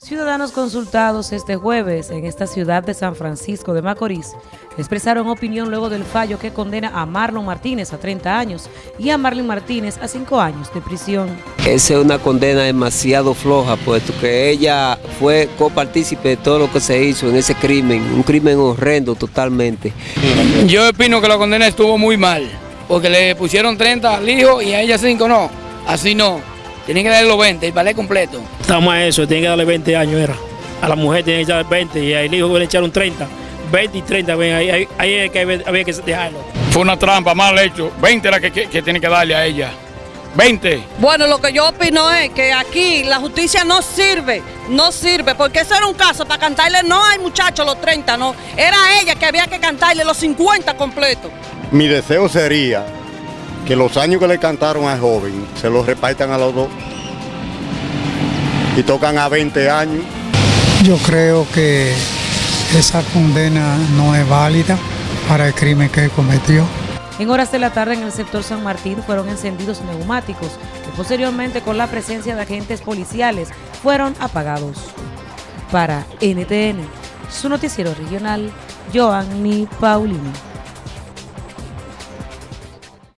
Ciudadanos consultados este jueves en esta ciudad de San Francisco de Macorís expresaron opinión luego del fallo que condena a Marlon Martínez a 30 años y a Marlon Martínez a 5 años de prisión. Esa es una condena demasiado floja, puesto que ella fue copartícipe de todo lo que se hizo en ese crimen, un crimen horrendo totalmente. Yo opino que la condena estuvo muy mal, porque le pusieron 30 al hijo y a ella 5 no, así no. Tienen que darle los 20, el ballet completo. Estamos a eso, tienen que darle 20 años, era. A la mujer tienen que darle 20 y al hijo le echaron 30. 20 y 30, ven, ahí, ahí, ahí es que había que dejarlo. Fue una trampa, mal hecho. 20 era que, que, que tiene que darle a ella. 20. Bueno, lo que yo opino es que aquí la justicia no sirve, no sirve, porque ese era un caso para cantarle, no hay muchachos los 30, no, era ella que había que cantarle los 50 completos. Mi deseo sería que los años que le cantaron al joven se los repartan a los dos y tocan a 20 años. Yo creo que esa condena no es válida para el crimen que cometió. En horas de la tarde en el sector San Martín fueron encendidos neumáticos que posteriormente con la presencia de agentes policiales fueron apagados. Para NTN, su noticiero regional, Joanny Paulini.